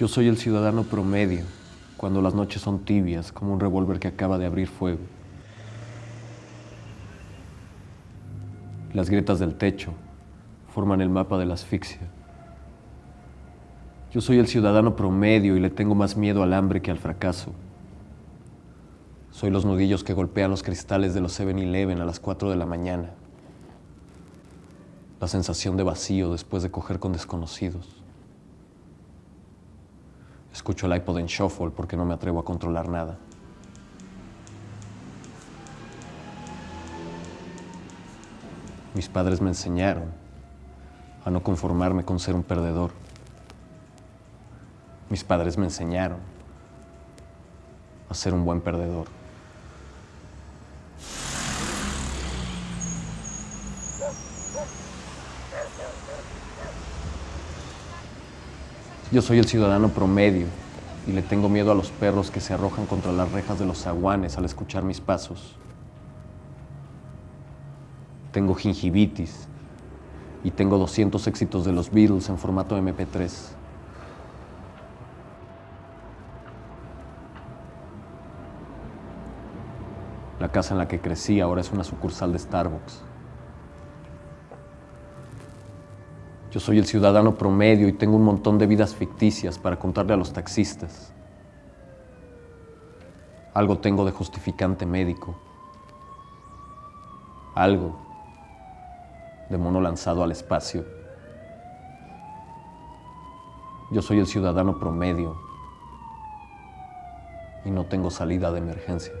Yo soy el ciudadano promedio, cuando las noches son tibias, como un revólver que acaba de abrir fuego. Las grietas del techo forman el mapa de la asfixia. Yo soy el ciudadano promedio y le tengo más miedo al hambre que al fracaso. Soy los nudillos que golpean los cristales de los 7-Eleven a las 4 de la mañana. La sensación de vacío después de coger con desconocidos. Escucho el iPod en shuffle porque no me atrevo a controlar nada. Mis padres me enseñaron a no conformarme con ser un perdedor. Mis padres me enseñaron a ser un buen perdedor. Yo soy el ciudadano promedio y le tengo miedo a los perros que se arrojan contra las rejas de los zaguanes al escuchar mis pasos. Tengo gingivitis y tengo 200 éxitos de los Beatles en formato MP3. La casa en la que crecí ahora es una sucursal de Starbucks. Yo soy el ciudadano promedio y tengo un montón de vidas ficticias para contarle a los taxistas. Algo tengo de justificante médico. Algo de mono lanzado al espacio. Yo soy el ciudadano promedio y no tengo salida de emergencia.